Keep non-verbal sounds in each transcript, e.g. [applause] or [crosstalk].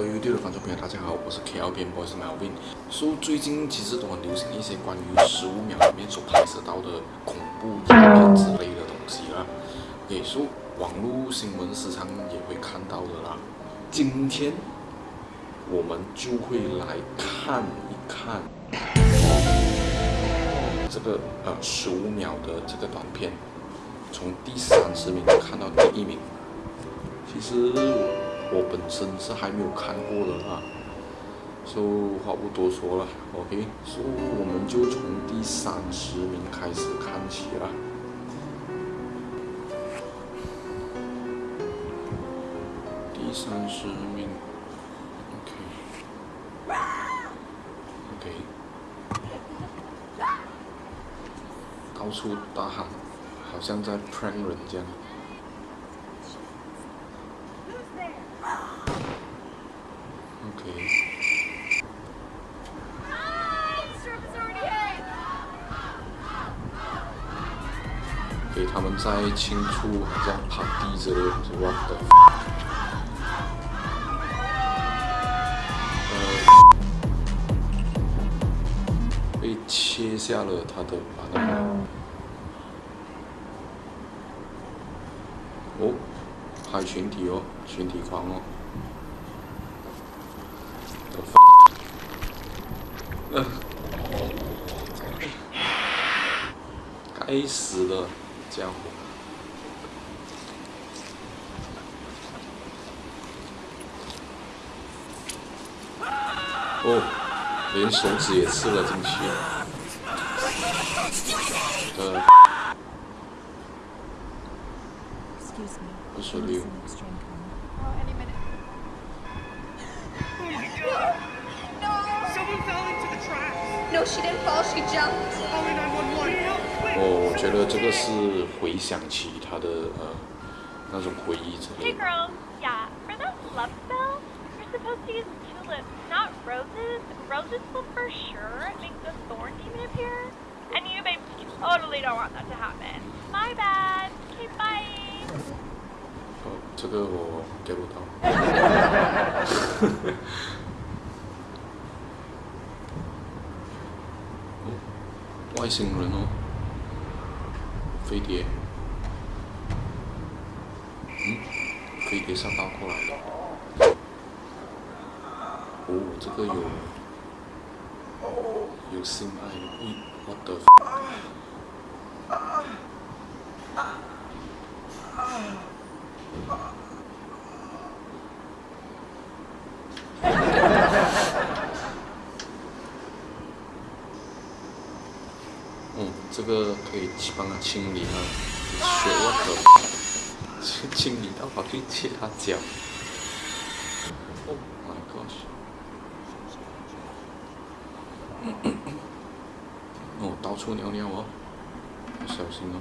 各位 YouTube 的观众朋友，大家好，我是 KL 边 Boy，是 Melvin。So 最近其实都很流行一些关于十五秒里面所拍摄到的恐怖影片之类的东西啦。也是网络新闻时常也会看到的啦。今天我们就会来看一看 [coughs] 这个呃十五秒的这个短片，从第三十名看到第一名。其实我本身是还没有看过的啊，就话不多说了，OK，所以我们就从第三十名开始看起了。第三十名，OK，OK，到处大喊，好像在 prank 人这样。给他们在清除好像趴地之类的，我的。呃，被切下了他的把那个。哦，海群体哦，群体狂哦。该死的家伙！哦，连手指也刺了进去。呃，不是六。No, she didn't fall. She jumped. 哦，我觉得这个是回想起他的呃那种回忆之 Hey 类的。 girls, yeah, for those love spells, you're supposed to use tulips, not roses. Roses will for sure make the thorn demon appear. And you, babe, totally don't want that to happen. My bad. Okay, bye. 哦，这个我 get 不到。 外星人哦，飞碟。嗯，飞碟上倒过来了。哦，这个有有性爱，咦，what the？嗯，这个可以去帮他清理啊，血我可去清理到跑去切他脚。Oh my gosh！[coughs] 哦，到处尿尿哦，要小心哦。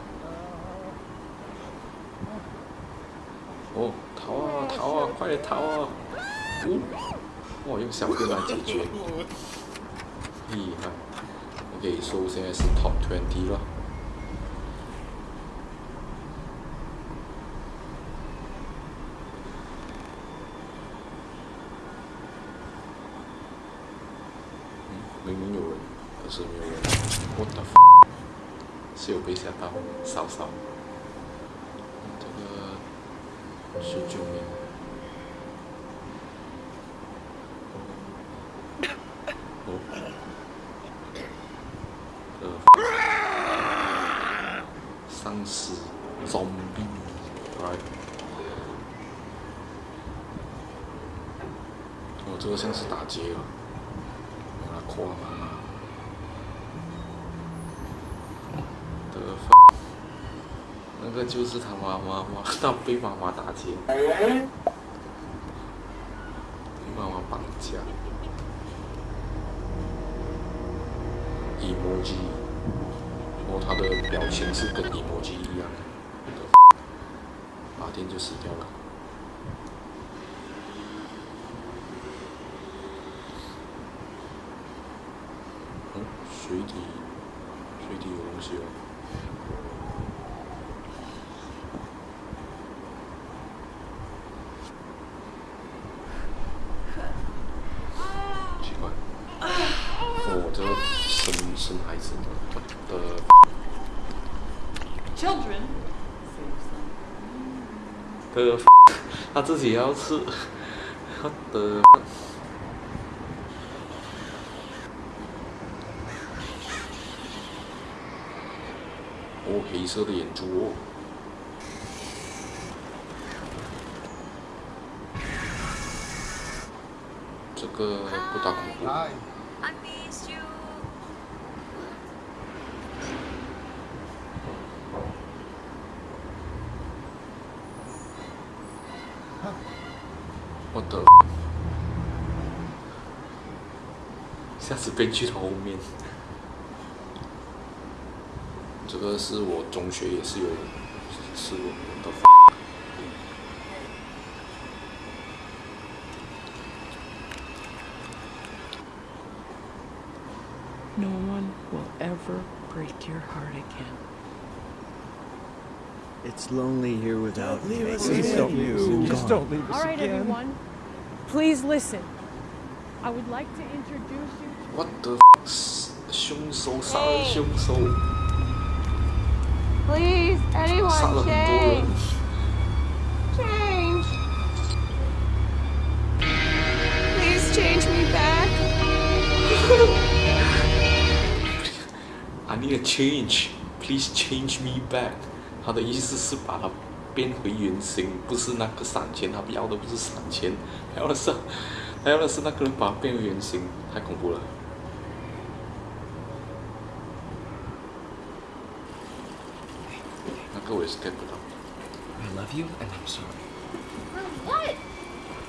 哦，逃啊逃啊，快点逃啊！哦，哇，用小便来解决，[laughs] 厉害。OK，所以现在是 Top Twenty 了。嗯，明明有人，可是没有人。What the？f- 是有被吓到，稍稍。这个十九名。哦。呃，丧尸 zombie，right？哦，这个像是打劫啊，把他跨嘛。的 f- 那个就是他妈妈妈，他被妈妈打劫，被妈妈绑架。emoji，后他的表情是跟你母亲一样的，把电就死掉了。嗯，水底，水底有东西哦。奇怪，哦，这个。生孩子的 Children. 的，他自己要吃，他的。哦，黑色的眼珠哦。这个不大恐怖。I miss you. 我的，下次被去到后面。这个是我中学也是有吃过的。No one will ever break your heart again. It's lonely here without me. Please don't, you. Just don't leave us All right, again. everyone, please listen. I would like to introduce you What the？凶手杀人凶手 Please, 杀 anyone 了很多人 change. Change. Please change me back. [laughs] I need a change. Please change me back. 他的意思是把它变回原形，不是那个散钱，他要的不是散钱，他要的是，他要的是那个人把它变回原形，太恐怖了。那个我也是 get 不到。I love you and I'm sorry. For what?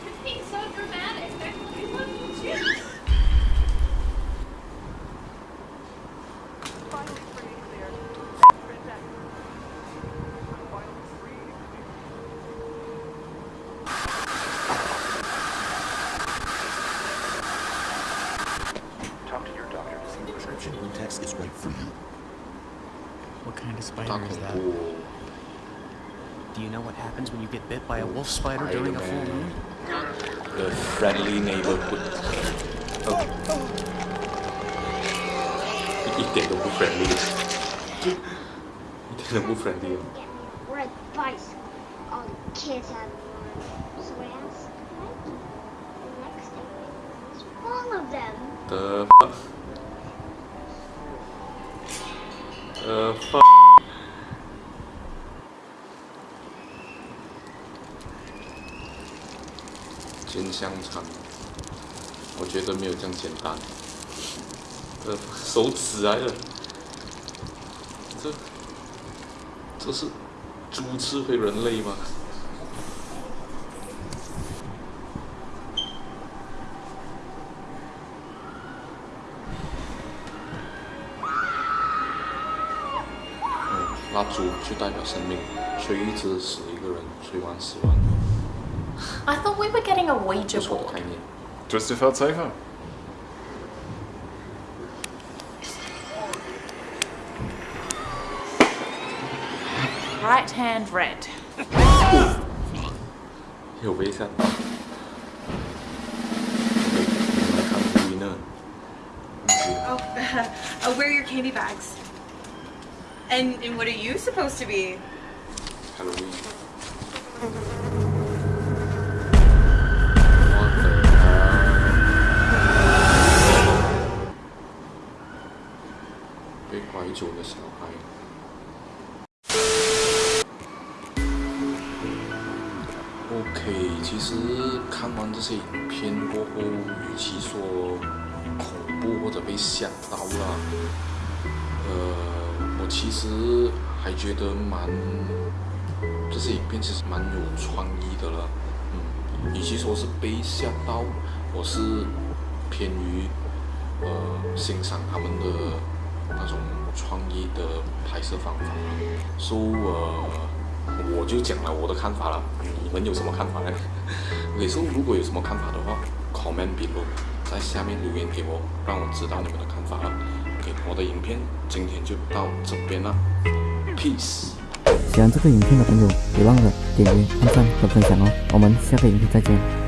You're being so dramatic. waiting for you. What kind of spider Taco is that? Bull. Do you know what happens when you get bit by a wolf spider, during a full moon? The friendly neighborhood. Okay. Eat the wolf friendly. Eat the friendly. We're at. All the kids have one. So I. The all of them. The fuck? The fuck? 煎香肠，我觉得没有这样简单。呃，手指来了，这这是猪吃回人类吗？嗯，蜡烛就代表生命，吹一支死一个人，吹完死完，I thought we were getting a 不 Ouija 错的 board. 概念。Twister felt safer. Right hand red. 有被吓到。OK，我们来看 winner。Oh, uh, where are your candy bags? And and what are you supposed to be? Halloween。What the hell？被拐走的小孩。OK，其实看完这些影片过后，与其说恐怖或者被吓到了，呃，其实还觉得蛮这些影片其实蛮有创意的了。嗯，与其说是被吓到，我是偏于呃欣赏他们的那种创意的拍摄方法。所、以呃，我就讲了我的看法了，你们有什么看法呢？[laughs] OK，所、以如果有什么看法的话，comment below，在下面留言给我，让我知道你们的看法了。我的影片今天就到这边了，peace。喜欢这个影片的朋友，别忘了点击、按赞和分享哦。我们下个影片再见。